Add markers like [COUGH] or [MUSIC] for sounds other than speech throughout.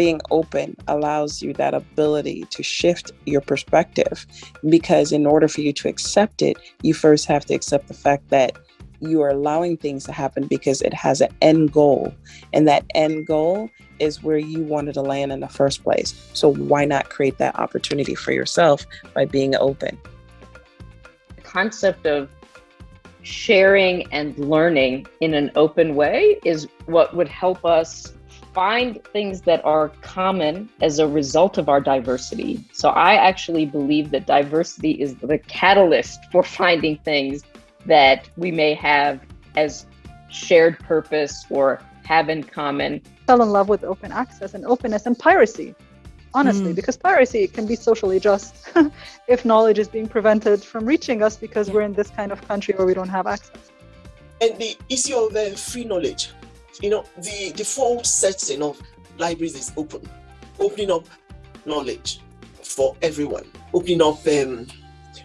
being open allows you that ability to shift your perspective because in order for you to accept it you first have to accept the fact that you are allowing things to happen because it has an end goal. And that end goal is where you wanted to land in the first place. So why not create that opportunity for yourself by being open? The concept of sharing and learning in an open way is what would help us find things that are common as a result of our diversity. So I actually believe that diversity is the catalyst for [LAUGHS] finding things that we may have as shared purpose or have in common. Fell in love with open access and openness and piracy, honestly, mm. because piracy can be socially just [LAUGHS] if knowledge is being prevented from reaching us because yeah. we're in this kind of country where we don't have access. And the issue of the free knowledge you know, the default setting of libraries is open, opening up knowledge for everyone, opening up um,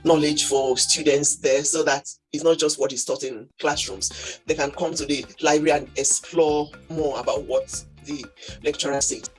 knowledge for students there so that it's not just what is taught in classrooms. They can come to the library and explore more about what the lecturer says.